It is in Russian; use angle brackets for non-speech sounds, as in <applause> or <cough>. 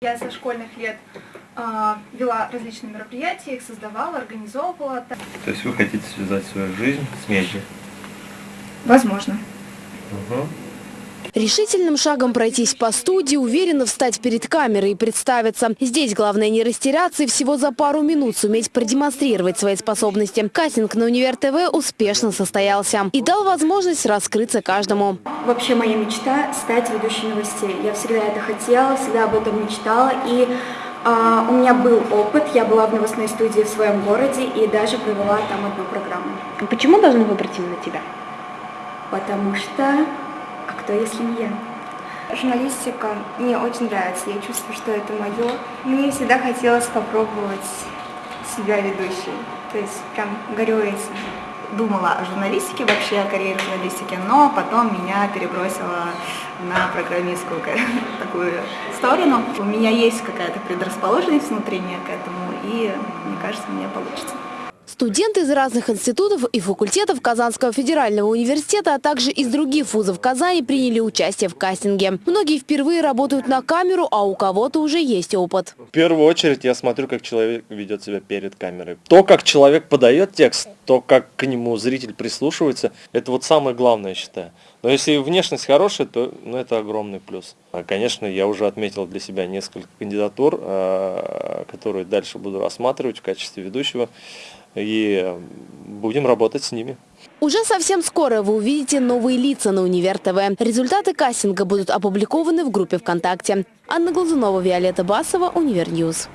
Я со школьных лет э, вела различные мероприятия, их создавала, организовывала. То есть вы хотите связать свою жизнь с медиа? Возможно. Угу. Решительным шагом пройтись по студии, уверенно встать перед камерой и представиться. Здесь главное не растеряться и всего за пару минут суметь продемонстрировать свои способности. Кастинг на Универ ТВ успешно состоялся и дал возможность раскрыться каждому. Вообще моя мечта – стать ведущей новостей. Я всегда это хотела, всегда об этом мечтала. И а, у меня был опыт, я была в новостной студии в своем городе и даже провела там одну программу. Почему должны выбрать именно тебя? Потому что а кто, если не я? Журналистика мне очень нравится, я чувствую, что это мое. Мне всегда хотелось попробовать себя ведущей, то есть прям горю этим. Думала о журналистике, вообще о карьере журналистики, но потом меня перебросило на программистскую <laughs> такую сторону. У меня есть какая-то предрасположенность внутренняя к этому, и мне кажется, меня получится. Студенты из разных институтов и факультетов Казанского федерального университета, а также из других вузов Казани приняли участие в кастинге. Многие впервые работают на камеру, а у кого-то уже есть опыт. В первую очередь я смотрю, как человек ведет себя перед камерой. То, как человек подает текст, то, как к нему зритель прислушивается, это вот самое главное, я считаю. Но если внешность хорошая, то ну, это огромный плюс. А, конечно, я уже отметил для себя несколько кандидатур, а, которые дальше буду рассматривать в качестве ведущего и будем работать с ними. Уже совсем скоро вы увидите новые лица на Универ ТВ. Результаты кастинга будут опубликованы в группе ВКонтакте. Анна Глазунова, Виолетта Басова, Универньюз.